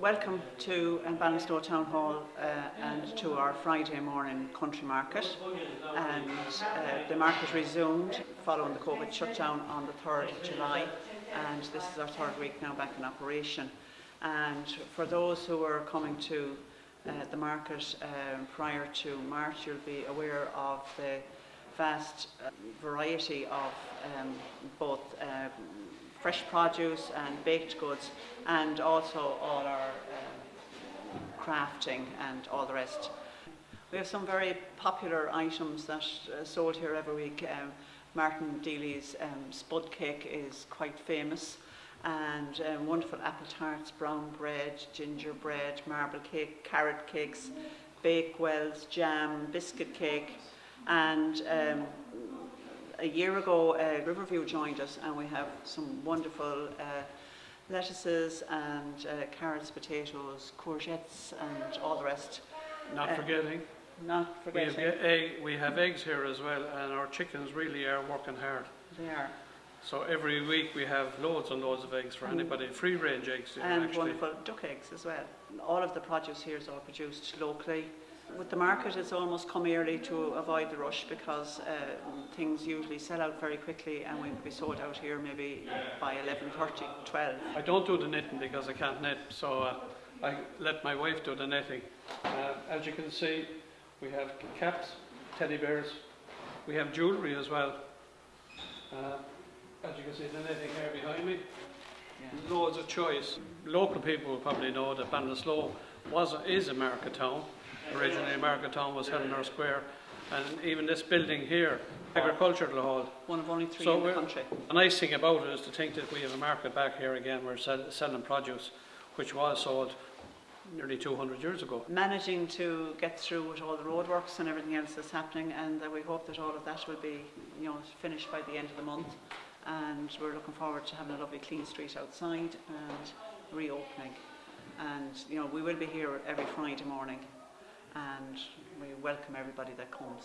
Welcome to um, Ballinasloe Town Hall uh, and to our Friday morning country market. And uh, the market resumed following the COVID shutdown on the 3rd of July. And this is our third week now back in operation. And for those who are coming to uh, the market um, prior to March, you'll be aware of the vast uh, variety of um, both uh, fresh produce and baked goods and also all our um, crafting and all the rest. We have some very popular items that uh, sold here every week. Um, Martin Deely's um, spud cake is quite famous and um, wonderful apple tarts, brown bread, gingerbread, marble cake, carrot cakes, Bakewells, jam, biscuit cake and um, a year ago uh, Riverview joined us and we have some wonderful uh, lettuces and uh, carrots, potatoes, courgettes and all the rest. Not Uh, forgetting, Not we have, forgetting, egg, we have eggs here as well, and our chickens really are working hard. they are. So every week we have loads and loads of eggs for anybody, free range eggs here, And actually. wonderful duck eggs as well. All of the produce here is all produced locally. With the market, it's almost come early to avoid the rush because uh, things usually sell out very quickly and we'll be sold out here maybe by 11.30, 12. I don't do the knitting because I can't knit, so uh, I let my wife do the knitting. Uh, as you can see, we have caps, teddy bears, we have jewellery as well. Uh, as you can see, the knitting here behind me. Yeah. Loads of choice. Local people will probably know that Ballinasloe was is a market town. Originally, a market town was Helena Square, and even this building here, agricultural hall. One of only three So in the country. The nice thing about it is to think that we have a market back here again. We're sell, selling produce, which was sold nearly 200 years ago. Managing to get through with all the roadworks and everything else that's happening and uh, we hope that all of that will be you know, finished by the end of the month. And we're looking forward to having a lovely clean street outside and reopening. And you know, we will be here every Friday morning and we welcome everybody that comes.